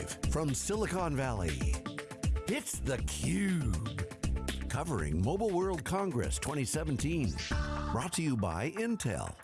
Live from Silicon Valley, it's theCUBE. Covering Mobile World Congress 2017. Brought to you by Intel.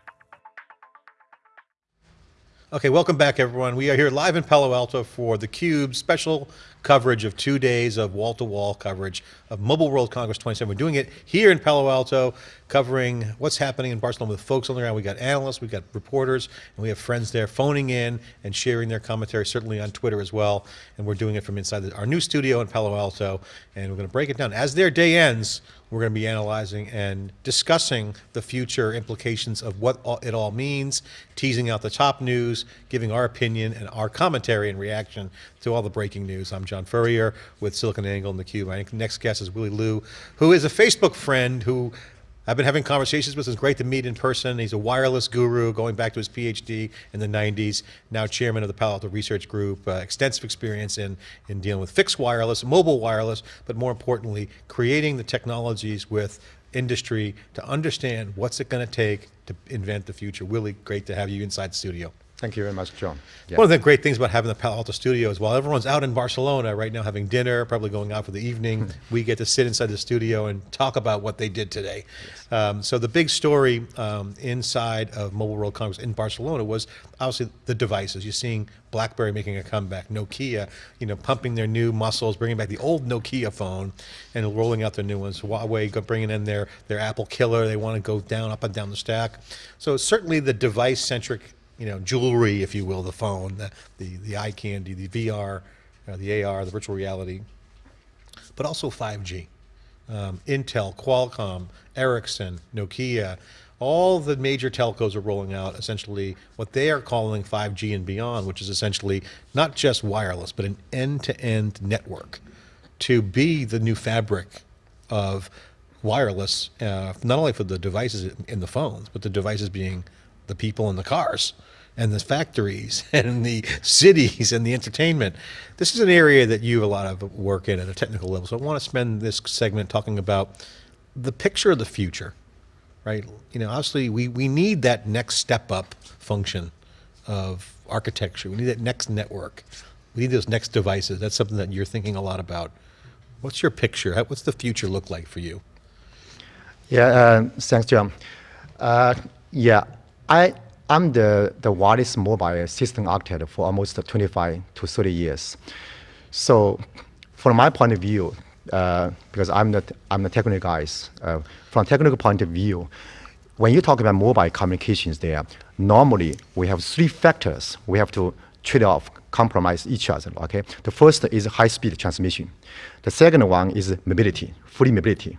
Okay, welcome back everyone. We are here live in Palo Alto for theCUBE special coverage of two days of wall-to-wall -wall coverage of Mobile World Congress 27. We're doing it here in Palo Alto, covering what's happening in Barcelona with folks on the ground. We got analysts, we got reporters, and we have friends there phoning in and sharing their commentary, certainly on Twitter as well. And we're doing it from inside our new studio in Palo Alto, and we're going to break it down. As their day ends, we're going to be analyzing and discussing the future implications of what it all means, teasing out the top news, giving our opinion and our commentary and reaction to all the breaking news. I'm John Furrier with SiliconANGLE and theCUBE. My next guest is Willie Lu, who is a Facebook friend who I've been having conversations with. It's great to meet in person. He's a wireless guru going back to his PhD in the 90s, now chairman of the Palo Alto Research Group, uh, extensive experience in, in dealing with fixed wireless, mobile wireless, but more importantly, creating the technologies with industry to understand what's it going to take to invent the future. Willie, great to have you inside the studio. Thank you very much, John. Yeah. One of the great things about having the Palo Alto studio is while everyone's out in Barcelona right now having dinner, probably going out for the evening, hmm. we get to sit inside the studio and talk about what they did today. Yes. Um, so the big story um, inside of Mobile World Congress in Barcelona was obviously the devices. You're seeing BlackBerry making a comeback, Nokia, you know, pumping their new muscles, bringing back the old Nokia phone and rolling out their new ones. Huawei bringing in their, their Apple killer. They want to go down, up and down the stack. So certainly the device-centric you know, jewelry, if you will, the phone, the, the, the eye candy, the VR, uh, the AR, the virtual reality, but also 5G. Um, Intel, Qualcomm, Ericsson, Nokia, all the major telcos are rolling out essentially what they are calling 5G and beyond, which is essentially not just wireless, but an end-to-end -end network to be the new fabric of wireless, uh, not only for the devices in the phones, but the devices being the people in the cars and the factories and the cities and the entertainment. This is an area that you have a lot of work in at a technical level. So I want to spend this segment talking about the picture of the future, right? You know, obviously we, we need that next step up function of architecture. We need that next network. We need those next devices. That's something that you're thinking a lot about. What's your picture? What's the future look like for you? Yeah, uh, thanks, John. Uh, yeah, I I'm the, the wireless mobile system architect for almost 25 to 30 years. So from my point of view, uh, because I'm the, I'm the technical guys, uh, from technical point of view, when you talk about mobile communications there, normally we have three factors we have to trade off, compromise each other, okay? The first is high-speed transmission. The second one is mobility, free mobility.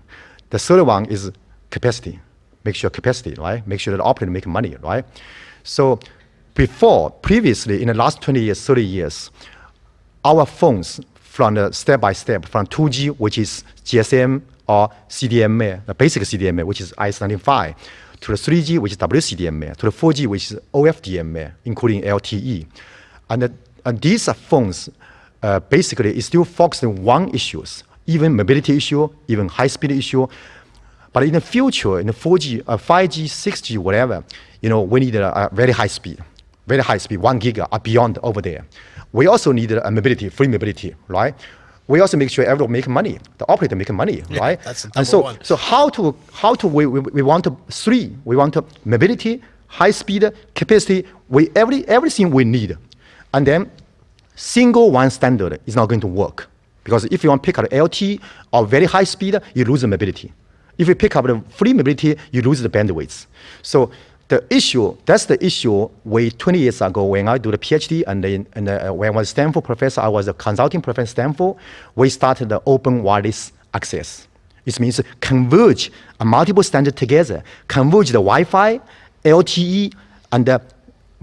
The third one is capacity, make sure capacity, right? Make sure that operator make money, right? So before, previously, in the last 20 years, 30 years, our phones from the step by step, from 2G, which is GSM or CDMA, the basic CDMA, which is IS-95, to the 3G, which is WCDMA, to the 4G, which is OFDMA, including LTE. And, the, and these phones uh, basically is still focused on one issues, even mobility issue, even high-speed issue, but in the future, in the 4G, uh, 5G, 6G, whatever, you know, we need a, a very high speed, very high speed, one giga or beyond over there. We also need a mobility, free mobility, right? We also make sure everyone make money, the operator make money, yeah, right? That's and so, one. so how to how to we, we, we want to three, we want to mobility, high speed, capacity, we every everything we need, and then single one standard is not going to work because if you want to pick up LT or very high speed, you lose the mobility. If you pick up the free mobility, you lose the bandwidth. So the issue, that's the issue way 20 years ago when I do the PhD and, then, and uh, when I was Stanford professor, I was a consulting professor at Stanford, we started the open wireless access. It means converge a multiple standard together, converge the Wi-Fi, LTE, and the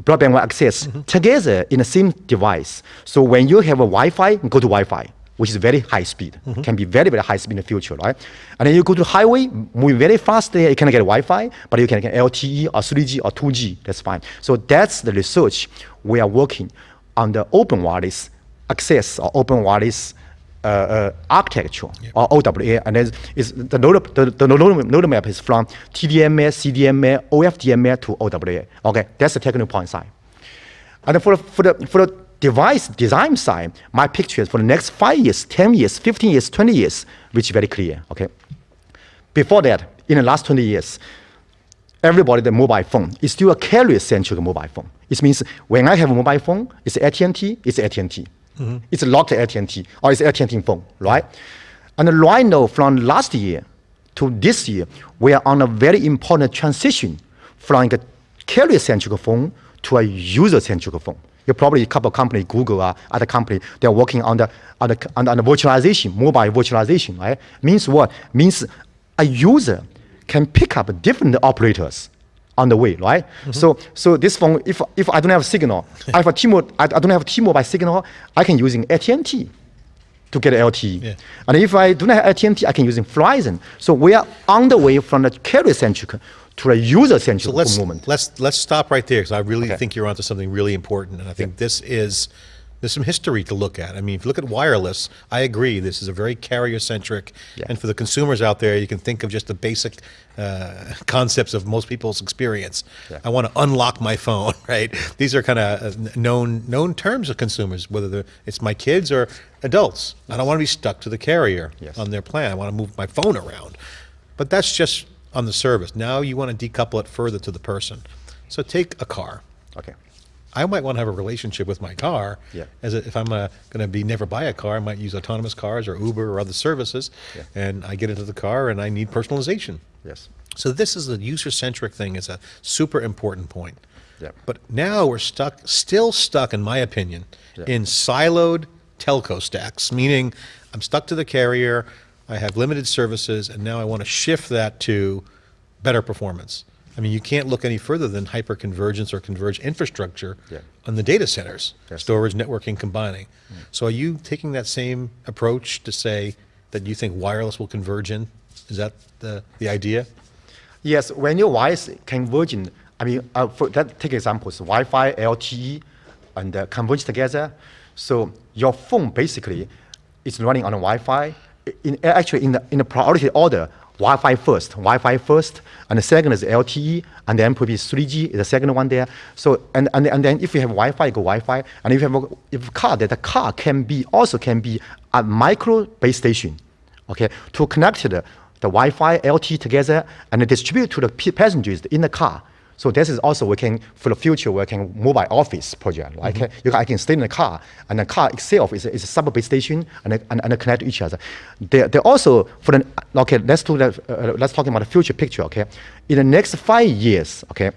broadband access mm -hmm. together in the same device. So when you have a Wi-Fi, go to Wi-fi which is very high speed, mm -hmm. can be very, very high speed in the future, right? And then you go to the highway, moving very fast there, you can get Wi-Fi, but you can get LTE or 3G or 2G, that's fine. So that's the research we are working on the open wireless access or open wireless uh, uh, architecture yep. or OWA, and then is the node, the, the node, node map is from TDMA, CDMA, OFDMA to OWA. Okay, that's the technical point side. And for the, for the, for the device design side, my pictures for the next five years, 10 years, 15 years, 20 years, which is very clear, okay? Before that, in the last 20 years, everybody the mobile phone is still a carrier-centric mobile phone. It means when I have a mobile phone, it's AT&T, it's AT&T. Mm-hmm. It's locked AT&T or it's AT&T phone, right? And right now, from last year to this year, we are on a very important transition from a carrier-centric phone to a user-centric phone. You probably a couple of companies, Google, uh, other company, they're working on the, on the, on the virtualization, mobile virtualization, right? Means what? Means a user can pick up different operators on the way, right? Mm-hmm. So, so this phone, if, if I don't have signal, I have a T-Mobile, I, I don't have T-Mobile signal, I can using AT&T to get LTE. Yeah. And if I do not have AT&T, I can using Verizon. So we are on the way from the carrier-centric to a user-centric so let's, movement. Let's, let's stop right there because I really okay. think you're onto something really important. And I think yeah. this is there's some history to look at. I mean, if you look at wireless, I agree, this is a very carrier-centric, yeah. and for the consumers out there, you can think of just the basic uh, concepts of most people's experience. Yeah. I want to unlock my phone, right? These are kind of uh, known known terms of consumers, whether it's my kids or adults. Yes. I don't want to be stuck to the carrier yes. on their plan. I want to move my phone around. But that's just on the service. Now you want to decouple it further to the person. So take a car. Okay. I might want to have a relationship with my car. Yeah. As if I'm going to be never buy a car, I might use autonomous cars or Uber or other services. Yeah. And I get into the car and I need personalization. Yes. So this is a user-centric thing. It's a super important point. Yeah. But now we're stuck, still stuck, in my opinion, yeah. in siloed telco stacks, meaning I'm stuck to the carrier, I have limited services, and now I want to shift that to better performance. I mean, you can't look any further than hyperconvergence or converged infrastructure yeah. on the data centers, yes. storage, networking, combining. Mm. So are you taking that same approach to say that you think wireless will converge in? Is that the, the idea? Yes, when your wireless converging, I mean, uh, for that, take examples, Wi-Fi, LTE, and uh, converge together. So your phone basically is running on a Wi-Fi. In, actually, in the, in the priority order, Wi-Fi first, Wi-Fi first, and the second is LTE, and then probably 3G is the second one there. So, and, and, and then if you have Wi-Fi, go Wi-Fi, and if you have a if car, that the car can be, also can be a micro base station, okay, to connect the, the Wi-Fi, LTE together, and distribute to the passengers in the car. So this is also we can for the future we can mobile office project. Right? You can, I can stay in the car, and the car itself is a, is a sub-base station and, and, and connect to each other. They they also for the okay. Let's do that. Uh, let's talk about the future picture. Okay, in the next five years. Okay,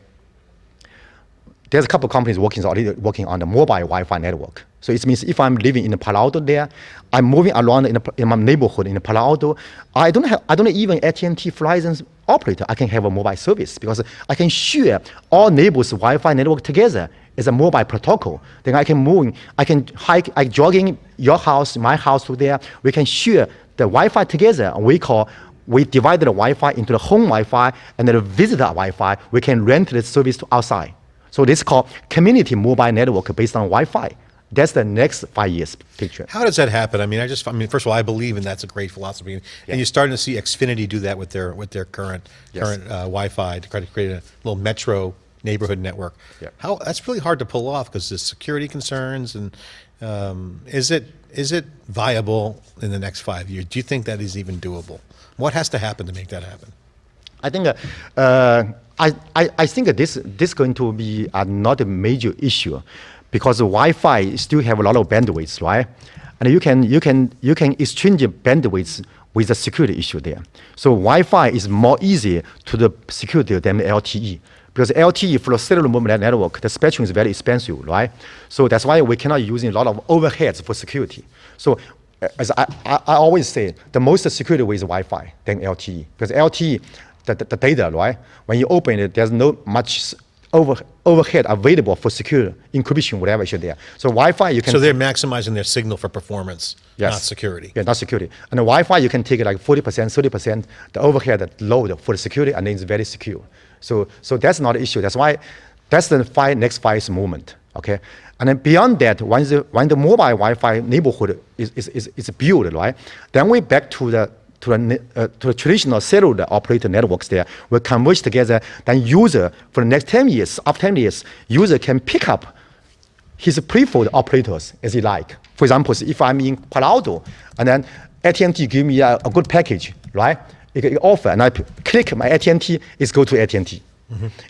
there's a couple of companies working already working on the mobile Wi-Fi network. So it means if I'm living in Palo Alto there, I'm moving around in, a, in my neighborhood in Palo Alto, I don't have I don't even AT&T Verizon operator. I can have a mobile service because I can share all neighbors' Wi-Fi network together as a mobile protocol. Then I can move, I can hike, I jogging your house, my house to there. We can share the Wi-Fi together. We call we divide the Wi-Fi into the home Wi-Fi and the visitor Wi-Fi. We can rent the service to outside. So this is called community mobile network based on Wi-Fi. That's the next five years picture. How does that happen? I mean, I just, I mean, first of all, I believe, and that's a great philosophy. And yeah. you're starting to see Xfinity do that with their with their current yes. current uh, Wi-Fi to try to create a little metro neighborhood network. Yeah. How that's really hard to pull off because there's security concerns and um, is it is it viable in the next five years? Do you think that is even doable? What has to happen to make that happen? I think uh, uh, I, I, I think this this is going to be uh, not a major issue because Wi-Fi still have a lot of bandwidth, right? And you can you can you can exchange bandwidth with the security issue there. So Wi-Fi is more easy to the security than LTE because LTE for the cellular mobile network, the spectrum is very expensive, right? So that's why we cannot use a lot of overheads for security. So uh, as I, I, I always say, the most security way is Wi-Fi than LTE because LTE the, the, the, data, right? When you open it, there's no much over, overhead available for secure encryption, whatever is there. So Wi-Fi, you can. So they're maximizing their signal for performance, yes. not security. Yeah, not security. And the Wi-Fi, you can take like 40%, 30%, the overhead load for the security, and then it's very secure. So, so that's not an issue. That's why, that's the five, next five movement, okay? And then beyond that, when the, when the mobile Wi-Fi neighborhood is, is, is, is built, right? Then we back to the to the, uh, to the traditional cellular operator networks there will converge together. Then user, for the next 10 years, after 10 years, user can pick up his preferred operators as he like. For example, if I'm in Palo Alto and then AT&T give me a, a good package, right? It, it offer and I click my AT&T, it's go to AT&T.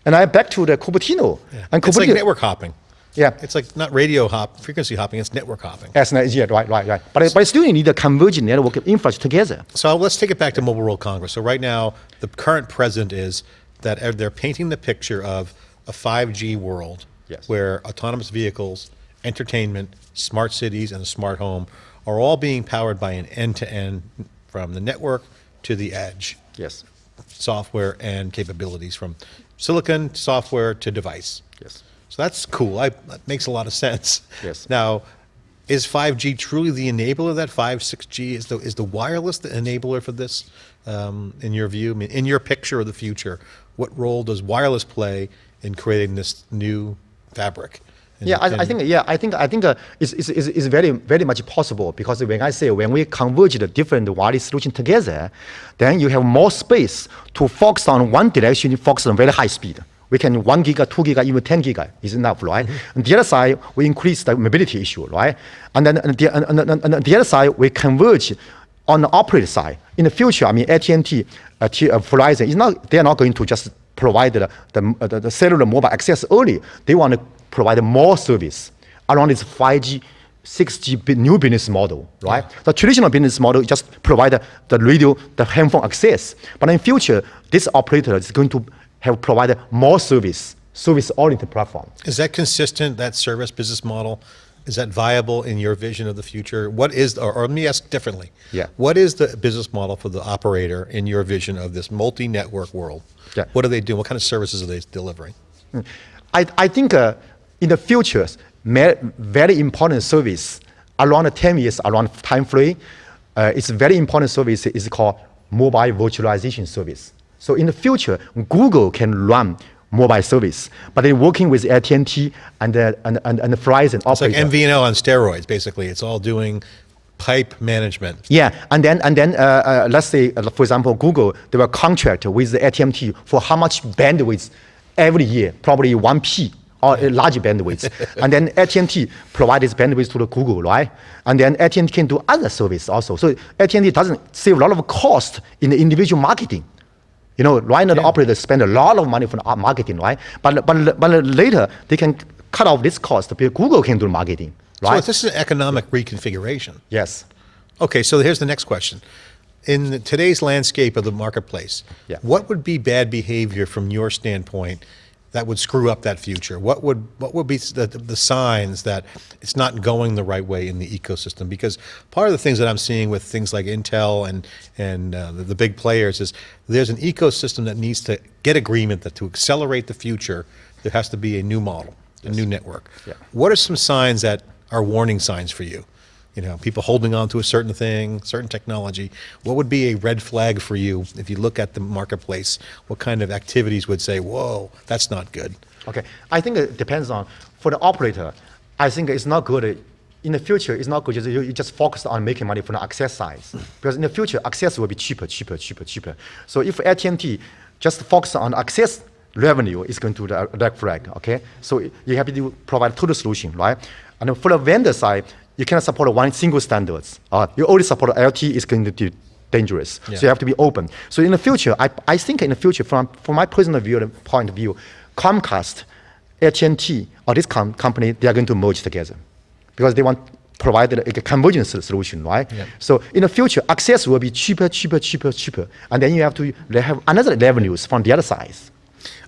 And I back to the Cupertino. And It's like network hopping. Yeah. It's like not radio hop, frequency hopping, it's network hopping. Yes, no, yeah, right, right, right. But, but still you need a convergent network of infrastructure together. So let's take it back to Mobile World Congress. So right now, the current president is that they're painting the picture of a 5G world Yes. where autonomous vehicles, entertainment, smart cities, and a smart home are all being powered by an end-to-end from the network to the edge, Yes, software and capabilities from silicon, software to device. yes. So that's cool. I, that makes a lot of sense. Yes. Now, is 5G truly the enabler of that? 5, 6G is the is the wireless the enabler for this? Um, in your view, I mean, in your picture of the future, what role does wireless play in creating this new fabric? And- Yeah, I, I think yeah, I think I think uh, it's, it's, it's, it's very very much possible because when I say when we converge the different wireless solution together, then you have more space to focus on one direction, focus on very high speed. We can one giga, two giga, even ten giga is enough, right? Mm-hmm. On the other side, we increase the mobility issue, right? And then on the, and, and, and, and the other side, we converge on the operator side. In the future, I mean AT&T, uh, T, uh, Verizon is not they are not going to just provide the, the, uh, the, cellular mobile access only. They want to provide more service around this 5G, 6G new business model, right? The traditional business model just provide the, the radio, the handphone access. But in future, this operator is going to have provided more service, service-oriented platform. Is that consistent? That service business model is that viable in your vision of the future? What is, or, or let me ask differently. Yeah. What is the business model for the operator in your vision of this multi-network world? Yeah. What are they doing? What kind of services are they delivering? I, I think uh, in the future, very important service around 10 years, around time frame, uh, it's a very important service is called mobile virtualization service. So in the future, Google can run mobile service, but they're working with AT&T and, uh, and, and, and Verizon It's like. MVNO on steroids, basically. It's all doing pipe management. Yeah, and then and then uh, uh, let's say, uh, for example, Google they will contract with the AT&T for how much bandwidth every year, probably one P or a large bandwidth, and then AT&T provides bandwidth to the Google, right? And then AT&T can do other service also. So AT&T doesn't save a lot of cost in the individual marketing. You know, right now the operators spend a lot of money for marketing, right? But but but later they can cut off this cost because Google can do marketing, right? So this is an economic reconfiguration. yes. Okay, so here's the next question. In today's landscape of the marketplace, Yeah. what would be bad behavior from your standpoint that would screw up that future? What would what would be the, the signs that it's not going the right way in the ecosystem? Because part of the things that I'm seeing with things like Intel and and uh, the, the big players is there's an ecosystem that needs to get agreement that to accelerate the future, there has to be a new model, a new network. Yeah. What are some signs that are warning signs for you? You know, people holding on to a certain thing, certain technology. What would be a red flag for you if you look at the marketplace? What kind of activities would say, whoa, that's not good? Okay, I think it depends on for the operator. I think it's not good. In the future, it's not good. Just, you, you just focus on making money from the access side, because in the future, access will be cheaper, cheaper, cheaper, cheaper. So if AT&T just focus on access revenue, it's going to the red flag. Okay, so you have to provide total solution, right? And for the vendor side, you cannot support one single standards. Uh, you only support LT, is going to be dangerous. Yeah. So you have to be open. So in the future, I, I think in the future, from, from my personal view, point of view, Comcast, AT&T, or this com- company, they are going to merge together because they want provide a, a convergence solution, right? Yeah. So in the future, access will be cheaper, cheaper, cheaper, cheaper, and then you have to have another revenues from the other side.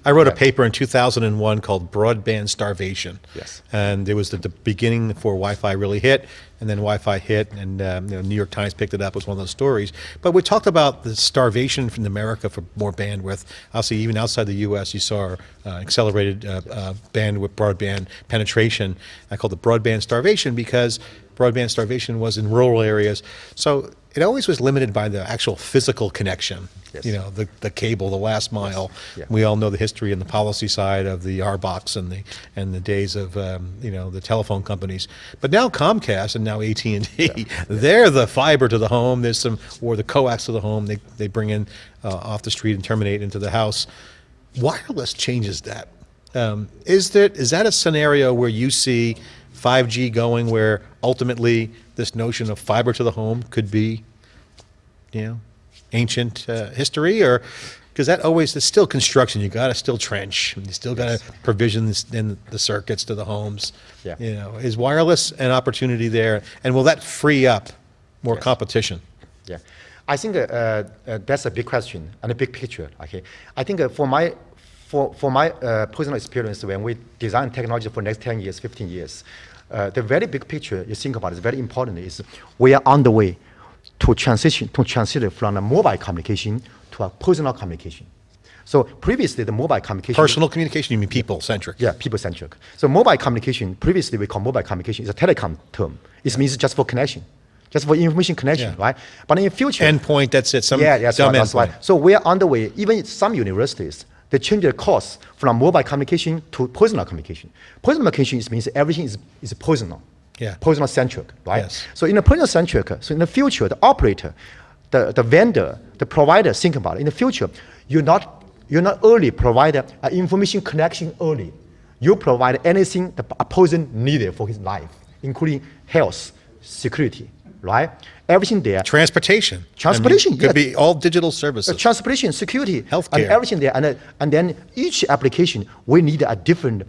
I wrote a paper in 2001 called Broadband Starvation. Yes. And it was the, the beginning before Wi-Fi really hit, and then Wi-Fi hit, and um, you know, New York Times picked it up. It was one of those stories. But we talked about the starvation from America for more bandwidth. Obviously, even outside the U.S., you saw uh, accelerated uh, uh, bandwidth, broadband penetration. I called it broadband starvation because broadband starvation was in rural areas. So it always was limited by the actual physical connection. Yes. You know, the, the cable, the last mile. Yeah. We all know the history and the policy side of the RBOCs and the and the days of um, you know the telephone companies. But now Comcast and now AT and T, they're the fiber to the home. There's some or the coax to the home. They they bring in uh, off the street and terminate into the house. Wireless changes that. Um, is that is that a scenario where you see 5G going where ultimately this notion of fiber to the home could be, you know, ancient uh, history or because that always is still construction. You got to still trench. You still got to provision this, in the circuits to the homes. Yeah. You know, is wireless an opportunity there, and will that free up more Yes. competition? Yeah, I think uh, uh, that's a big question and a big picture. Okay, I think uh, for my for for my uh, personal experience, when we design technology for next 10 years, 15 years, uh, the very big picture you think about is very important. Is we are on the way to transition to transition from a mobile communication to a personal communication. So previously, the mobile communication Personal communication, you mean people centric? yeah, people centric. So mobile communication, previously we call mobile communication is a telecom term. It means just for connection, just for information connection, Yeah. right? But in the future, Endpoint, that's it. Some yeah, that's dumb right, that's endpoint. right. So we are on the way. Even some universities, they change their course from mobile communication to personal communication. Personal communication means everything is, is personal. Yeah. Personal centric, right? Yes. So in the personal centric, so in the future, the operator, the, the vendor, the provider, think about it. In the future, you're not you're not only provide an uh, information connection early. You provide anything the a person needed for his life, including health, security, right? Everything there. Transportation. I mean, Transportation, could yeah. be all digital Uh, services. transportation, security, Healthcare. and everything there. And, uh, and then each application, we need a different,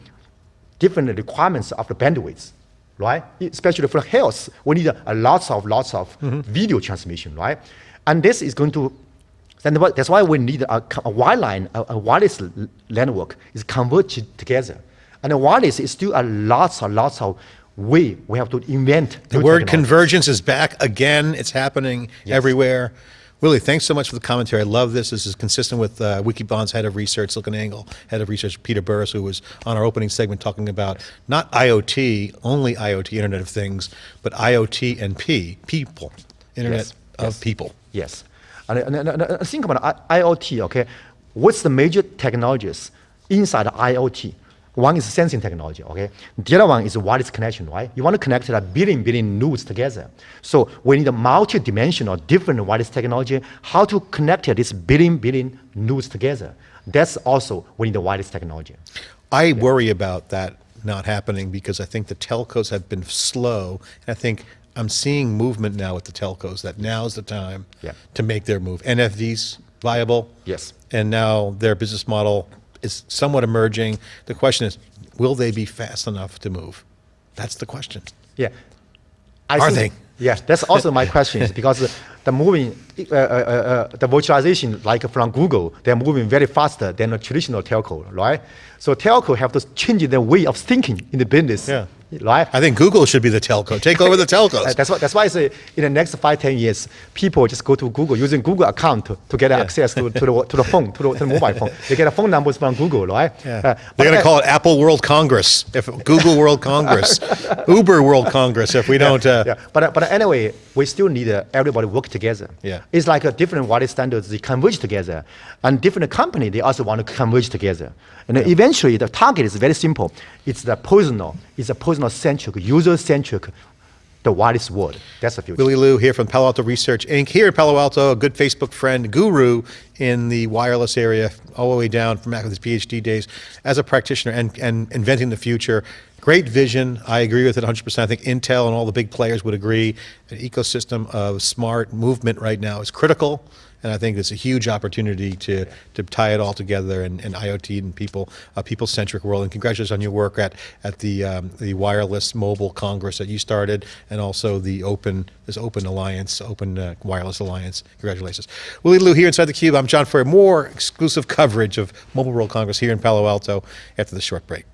different requirements of the bandwidth, right? Especially for health, we need a, a lots of lots of Mm-hmm. video transmission, right? And this is going to, then that's why we need a, a wireline, a, a wireless network is converged together. And the wireless is still a lots and lots of way we have to invent. The word convergence is back again. It's happening everywhere. Willie, thanks so much for the commentary. I love this. This is consistent with uh, Wikibon's head of research, SiliconANGLE head of research, Peter Burris, who was on our opening segment talking about not IoT, only IoT, Internet of Things, but IoT and P, people, Internet Yes, of yes. people. Yes. And, and, and, and think about IoT, okay? What's the major technologies inside IoT? One is sensing technology, okay? The other one is wireless connection, right? You want to connect a billion, billion nodes together. So we need a multi-dimensional, different wireless technology, how to connect this billion, billion nodes together. That's also we need the wireless technology. I worry about that not happening because I think the telcos have been slow. And I think I'm seeing movement now with the telcos that now's the time Yeah. to make their move. NFV's viable. Yes. And now their business model is somewhat emerging. The question is, will they be fast enough to move? That's the question. Yeah. I Are think- they? Yeah, that's also my question is because the moving, uh, uh, uh, the virtualization, like from Google, they're moving very faster than a traditional telco, right? So telco have to change their way of thinking in the business, Yeah. Right? I think Google should be the telco. Take over the telcos. that's why. That's why I say in the next five, ten years, people just go to Google using Google account to, to get access to, to the to the phone, to the, to the mobile phone. They get a phone numbers from Google, right? Yeah. Uh, They're going to call it Apple World Congress, if Google World Congress, Uber World Congress. If we don't, uh, yeah, but, but anyway, we still need uh, everybody work together. Yeah. It's like a different wireless standards, they converge together. And different company, they also want to converge together. And then eventually, the target is very simple. It's the personal, it's a personal-centric, user-centric, the wireless world. That's the future. Willie Lu here from Palo Alto Research Inc. Here in Palo Alto, a good Facebook friend, guru in the wireless area, all the way down from back with his PhD days as a practitioner and, and inventing the future. Great vision. I agree with it 100%. I think Intel and all the big players would agree. An ecosystem of smart movement right now is critical. And I think it's a huge opportunity to, to tie it all together and, and IoT and people, a people-centric world. And congratulations on your work at, at the, um, the Wireless Mobile Congress that you started and also the open, this open alliance, open uh, wireless alliance. Congratulations. Willie Lu here inside theCUBE. I'm John Furrier. More exclusive coverage of Mobile World Congress here in Palo Alto after the short break.